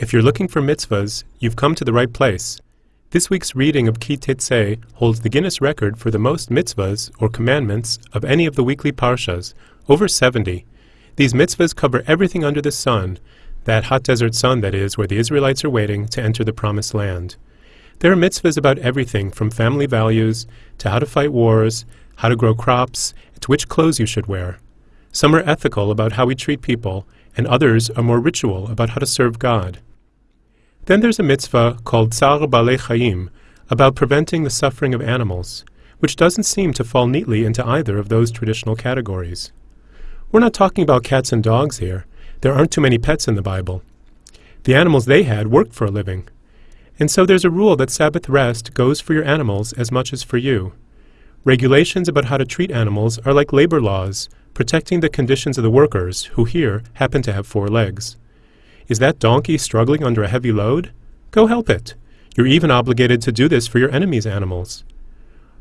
If you're looking for mitzvahs, you've come to the right place. This week's reading of Ki Tetzei holds the Guinness record for the most mitzvahs, or commandments, of any of the weekly parshas, over 70. These mitzvahs cover everything under the sun, that hot desert sun, that is, where the Israelites are waiting to enter the promised land. There are mitzvahs about everything from family values to how to fight wars, how to grow crops, to which clothes you should wear. Some are ethical about how we treat people, and others are more ritual about how to serve God. Then there's a mitzvah called Tsar Balei Chayim, about preventing the suffering of animals, which doesn't seem to fall neatly into either of those traditional categories. We're not talking about cats and dogs here. There aren't too many pets in the Bible. The animals they had worked for a living. And so there's a rule that Sabbath rest goes for your animals as much as for you. Regulations about how to treat animals are like labor laws, protecting the conditions of the workers, who here happen to have four legs. Is that donkey struggling under a heavy load? Go help it. You're even obligated to do this for your enemy's animals.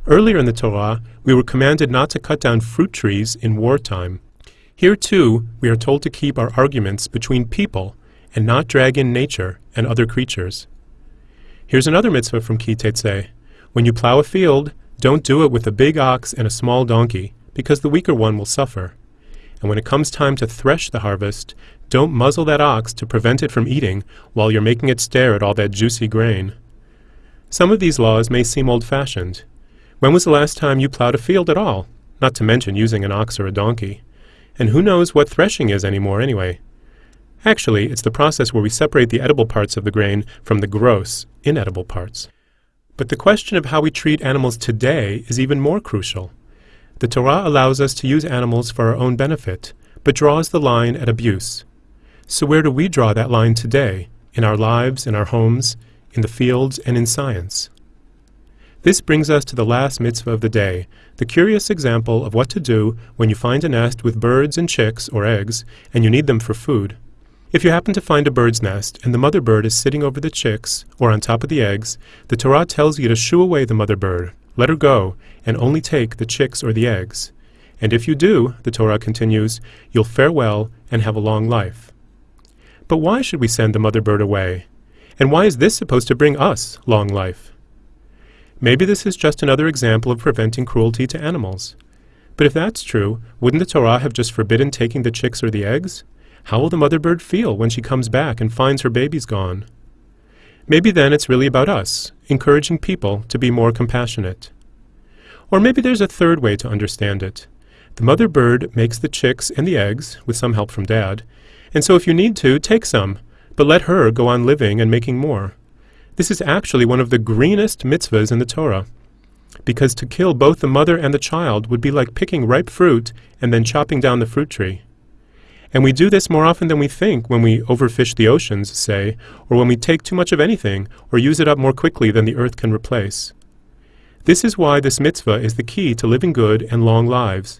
Earlier in the Torah, we were commanded not to cut down fruit trees in wartime. Here, too, we are told to keep our arguments between people and not drag in nature and other creatures. Here's another mitzvah from Ki Tetzei. When you plow a field, don't do it with a big ox and a small donkey, because the weaker one will suffer. And when it comes time to thresh the harvest, don't muzzle that ox to prevent it from eating while you're making it stare at all that juicy grain. Some of these laws may seem old-fashioned. When was the last time you plowed a field at all? Not to mention using an ox or a donkey. And who knows what threshing is anymore anyway? Actually, it's the process where we separate the edible parts of the grain from the gross, inedible parts. But the question of how we treat animals today is even more crucial. The Torah allows us to use animals for our own benefit, but draws the line at abuse. So where do we draw that line today, in our lives, in our homes, in the fields, and in science? This brings us to the last mitzvah of the day, the curious example of what to do when you find a nest with birds and chicks, or eggs, and you need them for food. If you happen to find a bird's nest and the mother bird is sitting over the chicks, or on top of the eggs, the Torah tells you to shoo away the mother bird, let her go, and only take the chicks or the eggs. And if you do, the Torah continues, you'll fare well and have a long life. But why should we send the mother bird away? And why is this supposed to bring us long life? Maybe this is just another example of preventing cruelty to animals. But if that's true, wouldn't the Torah have just forbidden taking the chicks or the eggs? How will the mother bird feel when she comes back and finds her babies gone? Maybe then it's really about us, encouraging people to be more compassionate. Or maybe there's a third way to understand it. The mother bird makes the chicks and the eggs, with some help from dad, and so if you need to, take some, but let her go on living and making more. This is actually one of the greenest mitzvahs in the Torah, because to kill both the mother and the child would be like picking ripe fruit and then chopping down the fruit tree. And we do this more often than we think when we overfish the oceans, say, or when we take too much of anything, or use it up more quickly than the earth can replace. This is why this mitzvah is the key to living good and long lives.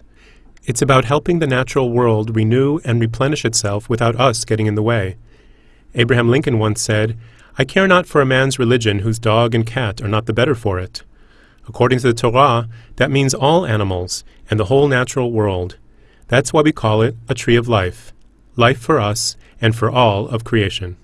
It's about helping the natural world renew and replenish itself without us getting in the way. Abraham Lincoln once said, I care not for a man's religion whose dog and cat are not the better for it. According to the Torah, that means all animals and the whole natural world. That's why we call it a tree of life, life for us and for all of creation.